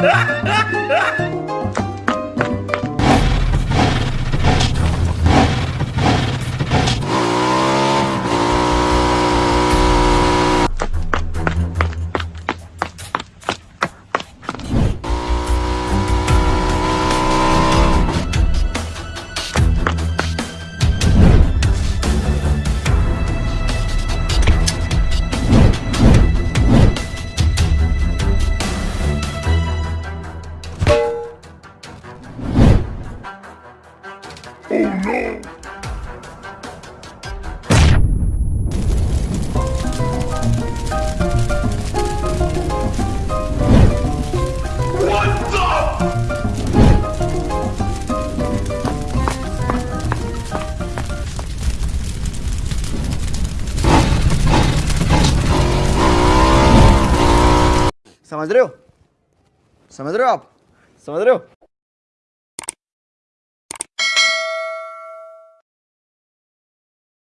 鹅 鹅 Oh no! समझ रहे हो समझ रहे हो आप समझ रहे हो